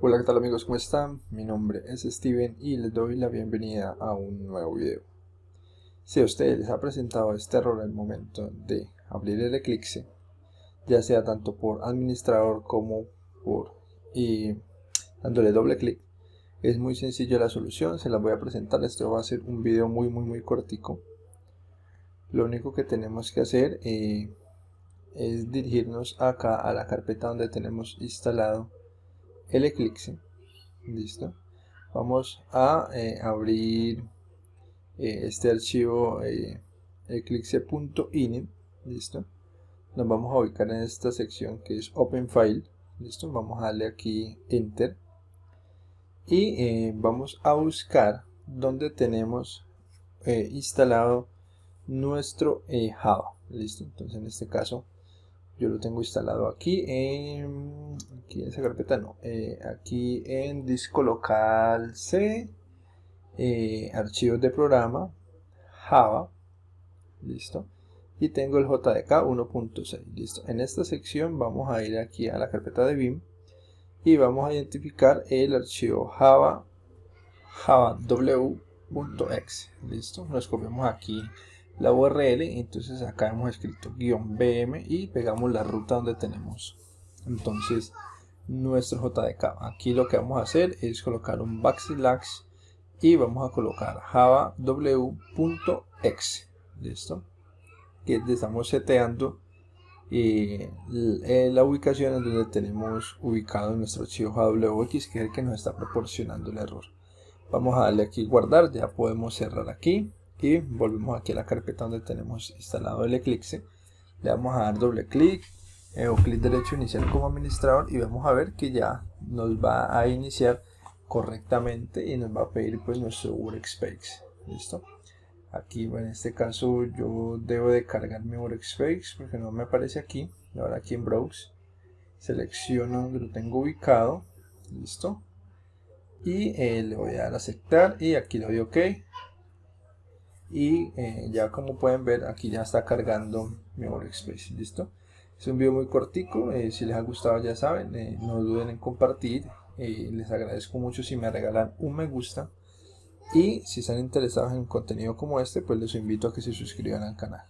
Hola qué tal amigos, ¿cómo están? Mi nombre es Steven y les doy la bienvenida a un nuevo video. Si a ustedes les ha presentado este error al momento de abrir el Eclipse, ya sea tanto por administrador como por y dándole doble clic, es muy sencillo la solución, se la voy a presentar, esto va a ser un video muy muy muy cortico. Lo único que tenemos que hacer eh, es dirigirnos acá a la carpeta donde tenemos instalado el Eclipse. Listo. Vamos a eh, abrir eh, este archivo eh, eclipse.init. Listo. Nos vamos a ubicar en esta sección que es Open File. Listo. Vamos a darle aquí Enter. Y vamos a buscar donde tenemos instalado nuestro Java. Listo. Entonces en este caso yo lo tengo instalado aquí en, aquí en esa carpeta no eh, aquí en disco local C eh, archivos de programa Java listo. Y tengo el JDK 1.6 listo. En esta sección vamos a ir aquí a la carpeta de BIM y vamos a identificar el archivo Java java w.exe listo. Nos copiamos aquí la URL entonces acá hemos escrito guion BM y pegamos la ruta donde tenemos entonces nuestro JDK aquí lo que vamos a hacer es colocar un backslash y vamos a colocar java w.exe listo que estamos seteando eh, la ubicación en donde tenemos ubicado nuestro archivo JWX que es el que nos está proporcionando el error. Vamos a darle aquí guardar ya podemos cerrar aquí y volvemos aquí a la carpeta donde tenemos instalado el Eclipse. Le vamos a dar doble clic eh, o clic derecho iniciar como administrador y vamos a ver que ya nos va a iniciar correctamente y nos va a pedir pues nuestro workspace. Listo aquí en este caso yo debo de cargar mi workspace porque no me aparece aquí. Ahora aquí en browse. Selecciono donde lo tengo ubicado. Listo y eh, le voy a dar a aceptar y aquí le doy ok y eh, ya como pueden ver aquí ya está cargando mi workspace listo es un video muy cortico eh, si les ha gustado ya saben eh, no duden en compartir les agradezco mucho si me regalan un me gusta. Y si están interesados en contenido como este pues les invito a que se suscriban al canal